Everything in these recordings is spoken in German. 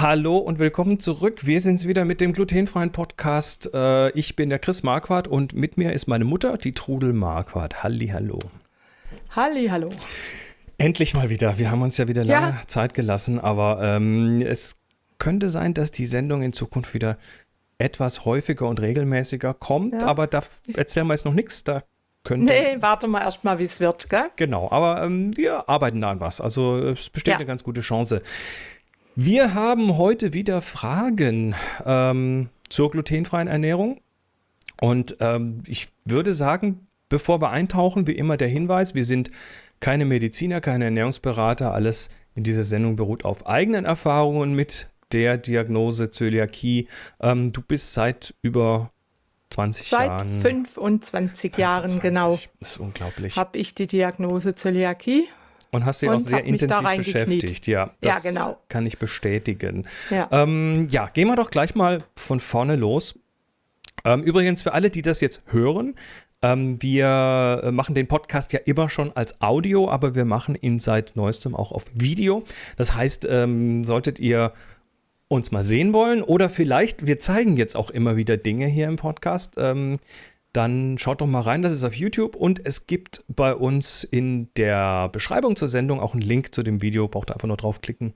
Hallo und willkommen zurück. Wir sind's wieder mit dem glutenfreien Podcast. Äh, ich bin der Chris Marquardt und mit mir ist meine Mutter, die Trudel Marquardt. Halli, hallo. Halli, hallo. Endlich mal wieder. Wir haben uns ja wieder lange ja. Zeit gelassen, aber ähm, es könnte sein, dass die Sendung in Zukunft wieder etwas häufiger und regelmäßiger kommt, ja. aber da erzählen wir jetzt noch nichts. Da könnte. Nee, warte mal erst mal, wie es wird, gell? Genau, aber ähm, wir arbeiten da an was. Also es besteht ja. eine ganz gute Chance. Wir haben heute wieder Fragen ähm, zur glutenfreien Ernährung. Und ähm, ich würde sagen, bevor wir eintauchen, wie immer der Hinweis, wir sind keine Mediziner, keine Ernährungsberater. Alles in dieser Sendung beruht auf eigenen Erfahrungen mit der Diagnose Zöliakie. Ähm, du bist seit über 20 seit Jahren. Seit 25 Jahren, genau. Das ist unglaublich. Habe ich die Diagnose Zöliakie und hast dich auch sehr intensiv beschäftigt. Ja, das ja, genau. kann ich bestätigen. Ja. Ähm, ja, gehen wir doch gleich mal von vorne los. Ähm, übrigens, für alle, die das jetzt hören, ähm, wir machen den Podcast ja immer schon als Audio, aber wir machen ihn seit neuestem auch auf Video. Das heißt, ähm, solltet ihr uns mal sehen wollen oder vielleicht, wir zeigen jetzt auch immer wieder Dinge hier im Podcast. Ähm, dann schaut doch mal rein, das ist auf YouTube und es gibt bei uns in der Beschreibung zur Sendung auch einen Link zu dem Video. Braucht ihr einfach nur draufklicken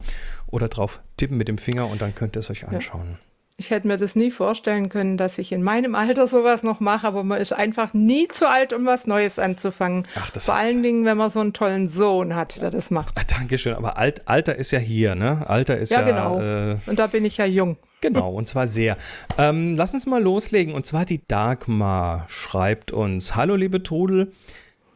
oder drauf tippen mit dem Finger und dann könnt ihr es euch anschauen. Ja. Ich hätte mir das nie vorstellen können, dass ich in meinem Alter sowas noch mache, aber man ist einfach nie zu alt, um was Neues anzufangen. Ach, das Vor allen Dingen, wenn man so einen tollen Sohn hat, der das macht. Ach, Dankeschön, aber Alt, Alter ist ja hier, ne? Alter ist ja. Ja, genau. Äh, und da bin ich ja jung. Genau, und zwar sehr. Ähm, lass uns mal loslegen. Und zwar die Dagmar schreibt uns: Hallo, liebe Trudel.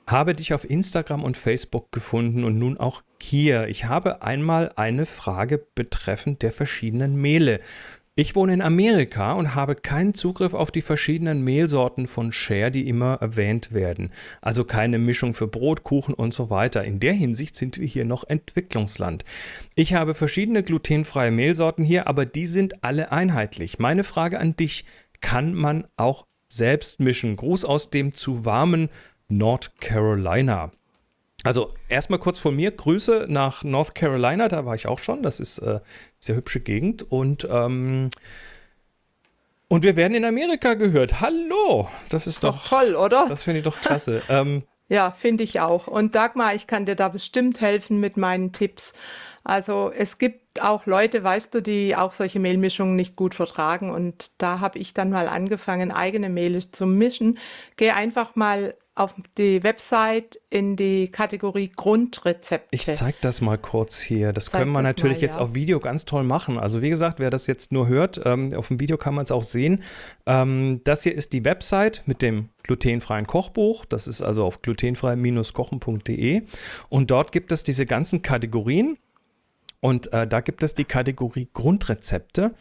Habe dich auf Instagram und Facebook gefunden und nun auch hier. Ich habe einmal eine Frage betreffend der verschiedenen Mehle. Ich wohne in Amerika und habe keinen Zugriff auf die verschiedenen Mehlsorten von Share, die immer erwähnt werden. Also keine Mischung für Brot, Kuchen und so weiter. In der Hinsicht sind wir hier noch Entwicklungsland. Ich habe verschiedene glutenfreie Mehlsorten hier, aber die sind alle einheitlich. Meine Frage an dich, kann man auch selbst mischen? Gruß aus dem zu warmen North Carolina. Also erstmal kurz von mir Grüße nach North Carolina, da war ich auch schon. Das ist äh, sehr hübsche Gegend und ähm, und wir werden in Amerika gehört. Hallo, das ist doch, doch toll, oder? Das finde ich doch klasse. ähm, ja, finde ich auch. Und Dagmar, ich kann dir da bestimmt helfen mit meinen Tipps. Also es gibt auch Leute, weißt du, die auch solche Mehlmischungen nicht gut vertragen. Und da habe ich dann mal angefangen, eigene Mehle zu mischen. Geh einfach mal auf die Website in die Kategorie Grundrezepte. Ich zeige das mal kurz hier. Das zeig können wir natürlich mal, jetzt ja. auf Video ganz toll machen. Also wie gesagt, wer das jetzt nur hört, ähm, auf dem Video kann man es auch sehen. Ähm, das hier ist die Website mit dem glutenfreien Kochbuch. Das ist also auf glutenfrei-kochen.de. Und dort gibt es diese ganzen Kategorien. Und äh, da gibt es die Kategorie Grundrezepte.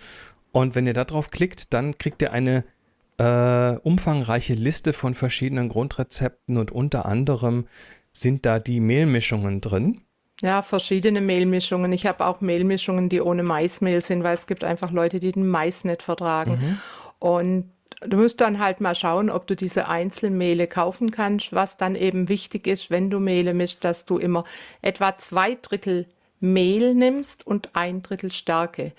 Und wenn ihr da drauf klickt, dann kriegt ihr eine äh, umfangreiche Liste von verschiedenen Grundrezepten und unter anderem sind da die Mehlmischungen drin. Ja, verschiedene Mehlmischungen. Ich habe auch Mehlmischungen, die ohne Maismehl sind, weil es gibt einfach Leute, die den Mais nicht vertragen. Mhm. Und du musst dann halt mal schauen, ob du diese Einzelmehle kaufen kannst. Was dann eben wichtig ist, wenn du Mehle mischst, dass du immer etwa zwei Drittel Mehl nimmst und ein Drittel Stärke.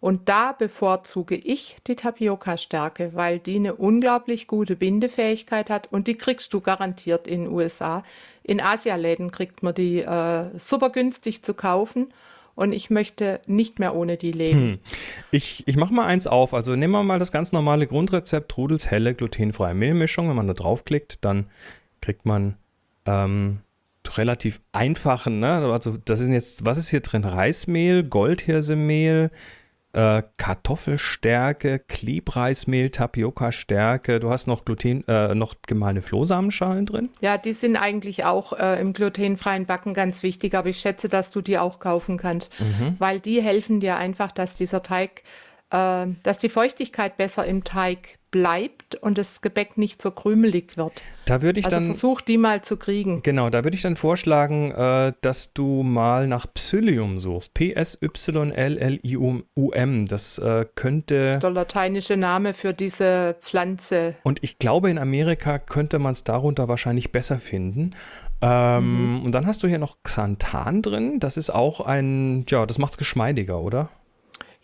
Und da bevorzuge ich die Tapioca-Stärke, weil die eine unglaublich gute Bindefähigkeit hat und die kriegst du garantiert in den USA. In Asialäden kriegt man die äh, super günstig zu kaufen und ich möchte nicht mehr ohne die leben. Hm. Ich, ich mache mal eins auf. Also nehmen wir mal das ganz normale Grundrezept Trudels helle glutenfreie Mehlmischung. Wenn man da draufklickt, dann kriegt man ähm, relativ einfachen, ne? Also das ist jetzt, was ist hier drin? Reismehl, Goldhirsemehl, äh, Kartoffelstärke, Klebreismehl, Tapioca-Stärke. Du hast noch Gluten, äh, noch gemahlene Flohsamenschalen drin? Ja, die sind eigentlich auch äh, im glutenfreien Backen ganz wichtig, aber ich schätze, dass du die auch kaufen kannst, mhm. weil die helfen dir einfach, dass dieser Teig, äh, dass die Feuchtigkeit besser im Teig bleibt und das Gebäck nicht so krümelig wird. Da würde ich also dann versuch die mal zu kriegen. Genau, da würde ich dann vorschlagen, äh, dass du mal nach Psyllium suchst. P S Y L L I U M. Das äh, könnte der lateinische Name für diese Pflanze. Und ich glaube, in Amerika könnte man es darunter wahrscheinlich besser finden. Ähm, mhm. Und dann hast du hier noch Xanthan drin. Das ist auch ein, ja, das macht es geschmeidiger, oder?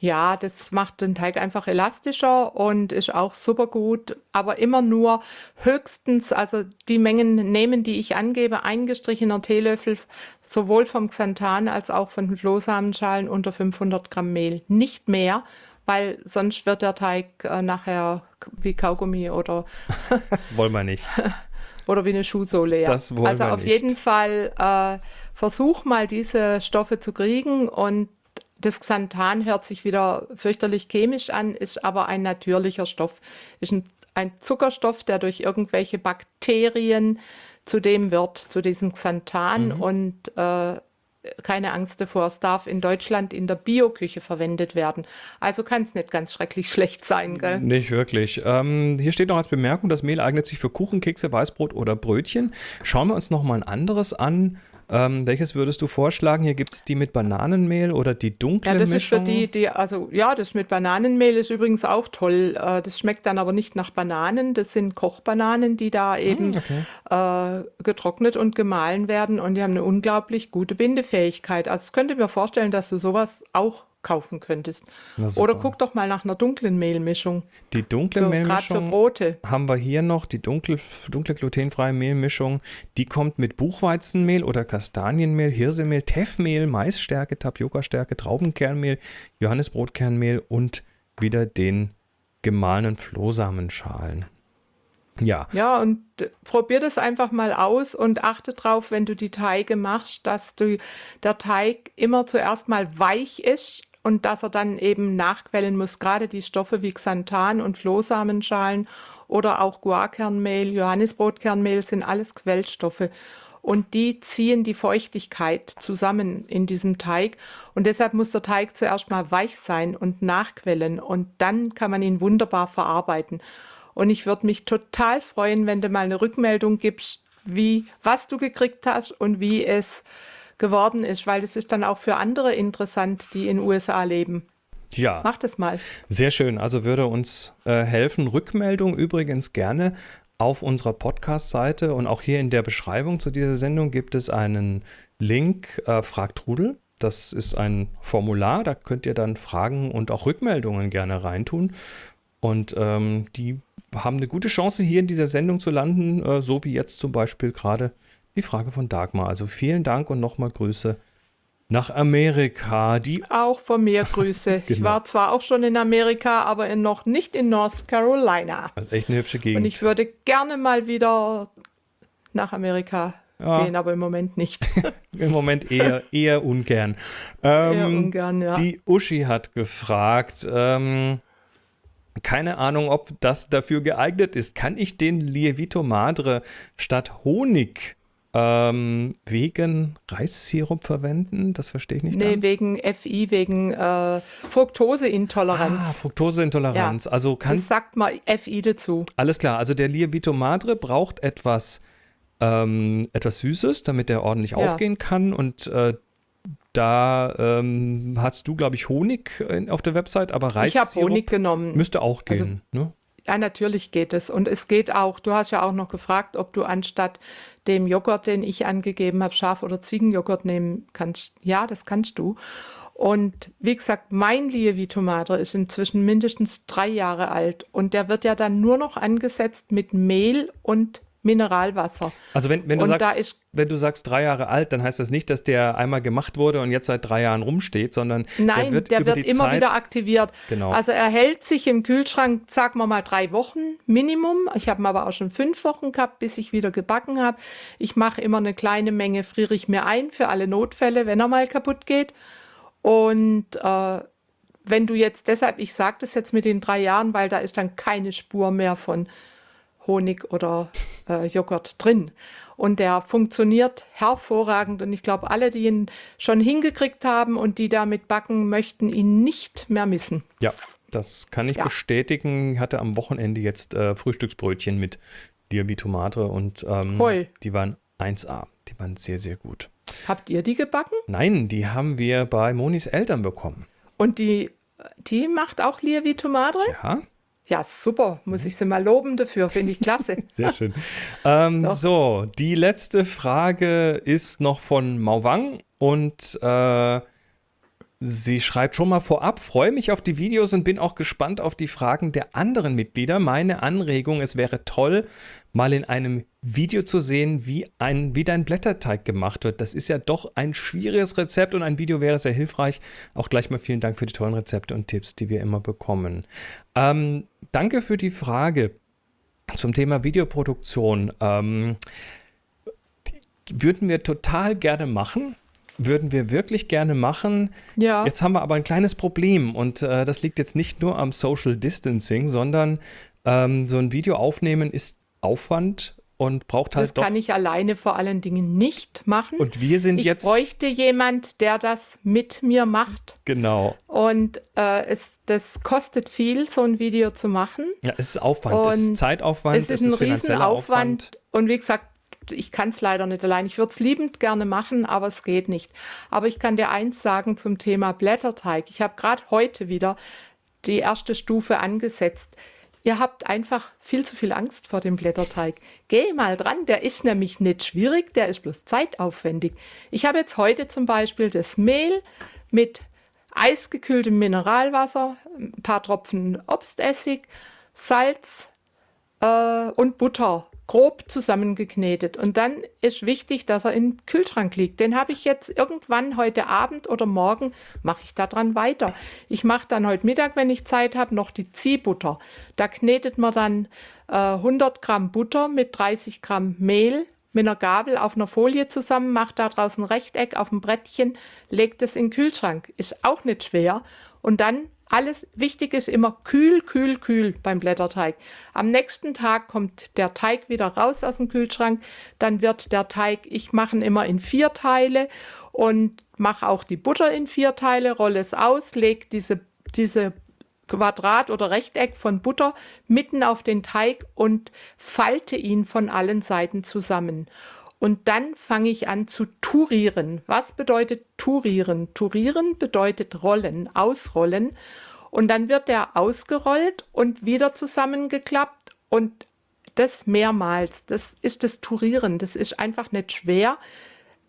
Ja, das macht den Teig einfach elastischer und ist auch super gut, aber immer nur höchstens, also die Mengen nehmen, die ich angebe, eingestrichener Teelöffel, sowohl vom Xanthan als auch von den Flohsamenschalen unter 500 Gramm Mehl. Nicht mehr, weil sonst wird der Teig äh, nachher wie Kaugummi oder. das wollen wir nicht. oder wie eine Schuhsohle, ja. Das wollen also wir auf nicht. jeden Fall äh, versuch mal diese Stoffe zu kriegen und das Xanthan hört sich wieder fürchterlich chemisch an, ist aber ein natürlicher Stoff. Ist ein, ein Zuckerstoff, der durch irgendwelche Bakterien zu dem wird, zu diesem Xanthan. Mhm. Und äh, keine Angst davor, es darf in Deutschland in der Bioküche verwendet werden. Also kann es nicht ganz schrecklich schlecht sein, gell? Nicht wirklich. Ähm, hier steht noch als Bemerkung, das Mehl eignet sich für Kuchen, Kekse, Weißbrot oder Brötchen. Schauen wir uns noch mal ein anderes an. Ähm, welches würdest du vorschlagen? Hier gibt es die mit Bananenmehl oder die dunkle Ja, das Mischung? ist für die, die, also ja, das mit Bananenmehl ist übrigens auch toll. Äh, das schmeckt dann aber nicht nach Bananen. Das sind Kochbananen, die da eben okay. äh, getrocknet und gemahlen werden und die haben eine unglaublich gute Bindefähigkeit. Also ich könnte mir vorstellen, dass du sowas auch kaufen könntest. Oder guck doch mal nach einer dunklen Mehlmischung. Die dunkle für, Mehlmischung für Brote. haben wir hier noch, die dunkle, dunkle glutenfreie Mehlmischung. Die kommt mit Buchweizenmehl oder Kastanienmehl, Hirsemehl, Teffmehl, Maisstärke, Tapiokastärke, Traubenkernmehl, Johannisbrotkernmehl und wieder den gemahlenen Flohsamenschalen. Ja. Ja, und probier das einfach mal aus und achte drauf, wenn du die Teige machst, dass du, der Teig immer zuerst mal weich ist und dass er dann eben nachquellen muss. Gerade die Stoffe wie Xanthan und Flohsamenschalen oder auch Guarkernmehl, Johannisbrotkernmehl sind alles Quellstoffe. Und die ziehen die Feuchtigkeit zusammen in diesem Teig. Und deshalb muss der Teig zuerst mal weich sein und nachquellen. Und dann kann man ihn wunderbar verarbeiten. Und ich würde mich total freuen, wenn du mal eine Rückmeldung gibst, wie, was du gekriegt hast und wie es geworden ist, weil das ist dann auch für andere interessant, die in USA leben. Ja. Mach das mal. Sehr schön. Also würde uns äh, helfen. Rückmeldung übrigens gerne auf unserer Podcast-Seite und auch hier in der Beschreibung zu dieser Sendung gibt es einen Link, äh, Frag Trudel. Das ist ein Formular, da könnt ihr dann Fragen und auch Rückmeldungen gerne reintun. Und ähm, die haben eine gute Chance, hier in dieser Sendung zu landen, äh, so wie jetzt zum Beispiel gerade die Frage von Dagmar. Also vielen Dank und nochmal Grüße nach Amerika. Die auch von mir Grüße. genau. Ich war zwar auch schon in Amerika, aber in, noch nicht in North Carolina. Das ist echt eine hübsche Gegend. Und ich würde gerne mal wieder nach Amerika ja. gehen, aber im Moment nicht. Im Moment eher, eher ungern. Ähm, eher ungern, ja. Die Uschi hat gefragt, ähm, keine Ahnung, ob das dafür geeignet ist. Kann ich den Lievito Madre statt Honig ähm, wegen Reissirup verwenden? Das verstehe ich nicht. Nee, ganz. wegen FI, wegen äh, Fructoseintoleranz. Ah, Fructoseintoleranz. Ja, also kann. Das sagt mal FI dazu. Alles klar. Also der Lievito Madre braucht etwas, ähm, etwas Süßes, damit er ordentlich ja. aufgehen kann. Und äh, da ähm, hast du, glaube ich, Honig auf der Website, aber Reissirup ich habe Honig genommen. müsste auch gehen. Also, ne? Ja, natürlich geht es. Und es geht auch, du hast ja auch noch gefragt, ob du anstatt dem Joghurt, den ich angegeben habe, Schaf- oder Ziegenjoghurt nehmen kannst. Ja, das kannst du. Und wie gesagt, mein Lievito Madre ist inzwischen mindestens drei Jahre alt. Und der wird ja dann nur noch angesetzt mit Mehl und Mineralwasser. Also wenn, wenn, du sagst, wenn du sagst drei Jahre alt, dann heißt das nicht, dass der einmal gemacht wurde und jetzt seit drei Jahren rumsteht, sondern Nein, der wird, der wird immer Zeit, wieder aktiviert. Genau. Also er hält sich im Kühlschrank, sagen wir mal drei Wochen Minimum. Ich habe ihn aber auch schon fünf Wochen gehabt, bis ich wieder gebacken habe. Ich mache immer eine kleine Menge, friere ich mir ein für alle Notfälle, wenn er mal kaputt geht. Und äh, wenn du jetzt deshalb, ich sage das jetzt mit den drei Jahren, weil da ist dann keine Spur mehr von Honig oder äh, Joghurt drin. Und der funktioniert hervorragend. Und ich glaube, alle, die ihn schon hingekriegt haben und die damit backen, möchten ihn nicht mehr missen. Ja, das kann ich ja. bestätigen. Ich hatte am Wochenende jetzt äh, Frühstücksbrötchen mit Diabitomate und ähm, die waren 1A. Die waren sehr, sehr gut. Habt ihr die gebacken? Nein, die haben wir bei Monis Eltern bekommen. Und die, die macht auch Lievito Madre? Ja. Ja, super. Muss ich sie mal loben dafür. Finde ich klasse. Sehr schön. Ähm, so, die letzte Frage ist noch von Mauwang und äh, Sie schreibt schon mal vorab, freue mich auf die Videos und bin auch gespannt auf die Fragen der anderen Mitglieder. Meine Anregung, es wäre toll, mal in einem Video zu sehen, wie, ein, wie dein Blätterteig gemacht wird. Das ist ja doch ein schwieriges Rezept und ein Video wäre sehr hilfreich. Auch gleich mal vielen Dank für die tollen Rezepte und Tipps, die wir immer bekommen. Ähm, danke für die Frage zum Thema Videoproduktion. Ähm, würden wir total gerne machen würden wir wirklich gerne machen. Ja. Jetzt haben wir aber ein kleines Problem und äh, das liegt jetzt nicht nur am Social Distancing, sondern ähm, so ein Video aufnehmen ist Aufwand und braucht halt Das kann ich alleine vor allen Dingen nicht machen. Und wir sind ich jetzt. Ich bräuchte jemand, der das mit mir macht. Genau. Und äh, es, das kostet viel, so ein Video zu machen. Ja, es ist Aufwand, und es ist Zeitaufwand, es ist, es ist ein Riesenaufwand. Und wie gesagt, ich kann es leider nicht allein. Ich würde es liebend gerne machen, aber es geht nicht. Aber ich kann dir eins sagen zum Thema Blätterteig. Ich habe gerade heute wieder die erste Stufe angesetzt. Ihr habt einfach viel zu viel Angst vor dem Blätterteig. Geh mal dran, der ist nämlich nicht schwierig, der ist bloß zeitaufwendig. Ich habe jetzt heute zum Beispiel das Mehl mit eisgekühltem Mineralwasser, ein paar Tropfen Obstessig, Salz äh, und Butter grob zusammengeknetet. Und dann ist wichtig, dass er im Kühlschrank liegt. Den habe ich jetzt irgendwann heute Abend oder morgen, mache ich daran weiter. Ich mache dann heute Mittag, wenn ich Zeit habe, noch die Ziehbutter. Da knetet man dann äh, 100 Gramm Butter mit 30 Gramm Mehl mit einer Gabel auf einer Folie zusammen, macht da draußen ein Rechteck auf dem Brettchen, legt es in den Kühlschrank. Ist auch nicht schwer. Und dann alles wichtig ist immer kühl, kühl, kühl beim Blätterteig. Am nächsten Tag kommt der Teig wieder raus aus dem Kühlschrank. Dann wird der Teig, ich mache ihn immer in vier Teile und mache auch die Butter in vier Teile, rolle es aus, lege diese, diese Quadrat oder Rechteck von Butter mitten auf den Teig und falte ihn von allen Seiten zusammen. Und dann fange ich an zu turieren. Was bedeutet turieren? Turieren bedeutet rollen, ausrollen. Und dann wird der ausgerollt und wieder zusammengeklappt und das mehrmals. Das ist das Turieren. Das ist einfach nicht schwer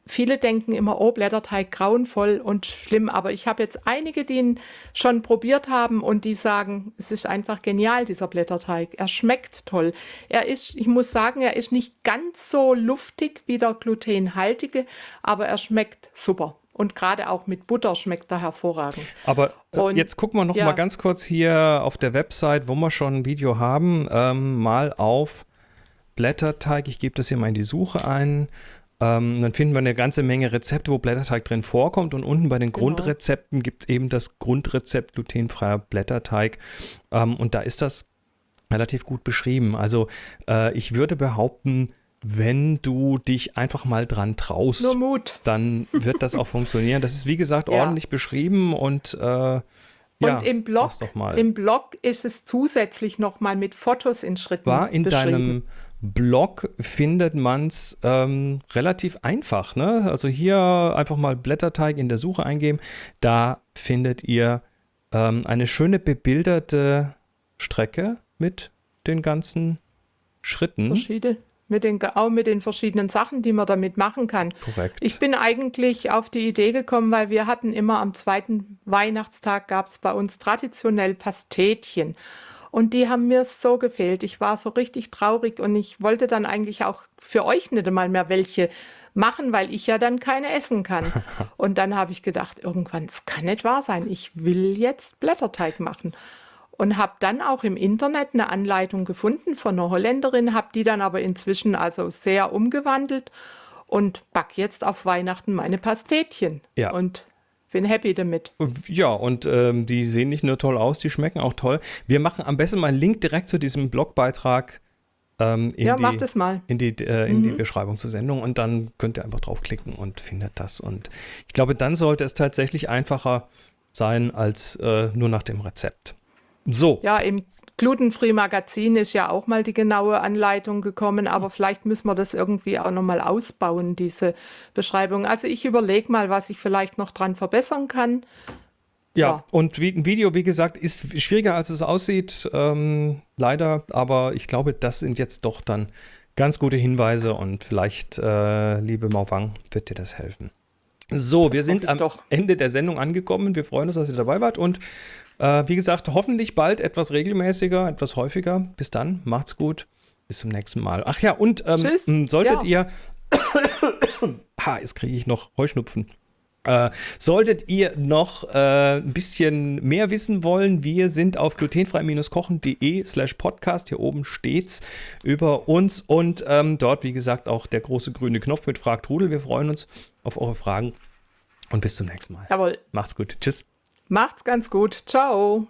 viele denken immer, oh, Blätterteig grauenvoll und schlimm, aber ich habe jetzt einige, die ihn schon probiert haben und die sagen, es ist einfach genial, dieser Blätterteig. Er schmeckt toll. Er ist, ich muss sagen, er ist nicht ganz so luftig wie der glutenhaltige, aber er schmeckt super. Und gerade auch mit Butter schmeckt er hervorragend. Aber äh, und, jetzt gucken wir noch ja. mal ganz kurz hier auf der Website, wo wir schon ein Video haben, ähm, mal auf Blätterteig. Ich gebe das hier mal in die Suche ein. Ähm, dann finden wir eine ganze Menge Rezepte, wo Blätterteig drin vorkommt. Und unten bei den genau. Grundrezepten gibt es eben das Grundrezept glutenfreier Blätterteig. Ähm, und da ist das relativ gut beschrieben. Also äh, ich würde behaupten, wenn du dich einfach mal dran traust, dann wird das auch funktionieren. Das ist wie gesagt ja. ordentlich beschrieben und äh, ja, und im Blog, im Blog ist es zusätzlich nochmal mit Fotos in Schritten War in deinem Blog findet man es ähm, relativ einfach. Ne? Also hier einfach mal Blätterteig in der Suche eingeben. Da findet ihr ähm, eine schöne bebilderte Strecke mit den ganzen Schritten. Verschiedene. Mit den, auch mit den verschiedenen Sachen, die man damit machen kann. Korrekt. Ich bin eigentlich auf die Idee gekommen, weil wir hatten immer am zweiten Weihnachtstag gab es bei uns traditionell Pastetchen. Und die haben mir so gefehlt. Ich war so richtig traurig und ich wollte dann eigentlich auch für euch nicht einmal mehr welche machen, weil ich ja dann keine essen kann. Und dann habe ich gedacht, irgendwann, es kann nicht wahr sein. Ich will jetzt Blätterteig machen. Und habe dann auch im Internet eine Anleitung gefunden von einer Holländerin, habe die dann aber inzwischen also sehr umgewandelt und back jetzt auf Weihnachten meine Pastetchen. Ja. Und bin happy damit. Ja, und ähm, die sehen nicht nur toll aus, die schmecken auch toll. Wir machen am besten mal einen Link direkt zu diesem Blogbeitrag ähm, in, ja, die, in, die, äh, in mhm. die Beschreibung zur Sendung und dann könnt ihr einfach draufklicken und findet das. Und ich glaube, dann sollte es tatsächlich einfacher sein als äh, nur nach dem Rezept. So. Ja, im Glutenfree Magazin ist ja auch mal die genaue Anleitung gekommen, aber vielleicht müssen wir das irgendwie auch nochmal ausbauen, diese Beschreibung. Also ich überlege mal, was ich vielleicht noch dran verbessern kann. Ja, ja. und wie, ein Video, wie gesagt, ist schwieriger, als es aussieht, ähm, leider. Aber ich glaube, das sind jetzt doch dann ganz gute Hinweise und vielleicht, äh, liebe Maufang, wird dir das helfen. So, das wir sind am doch. Ende der Sendung angekommen. Wir freuen uns, dass ihr dabei wart und äh, wie gesagt, hoffentlich bald etwas regelmäßiger, etwas häufiger. Bis dann, macht's gut. Bis zum nächsten Mal. Ach ja, und ähm, solltet ja. ihr. ha, jetzt kriege ich noch Heuschnupfen. Äh, solltet ihr noch äh, ein bisschen mehr wissen wollen, wir sind auf glutenfrei-kochen.de slash podcast. Hier oben steht's über uns und ähm, dort, wie gesagt, auch der große grüne Knopf mit Frag Trudel. Wir freuen uns auf eure Fragen und bis zum nächsten Mal. Jawohl. Macht's gut. Tschüss. Macht's ganz gut. Ciao.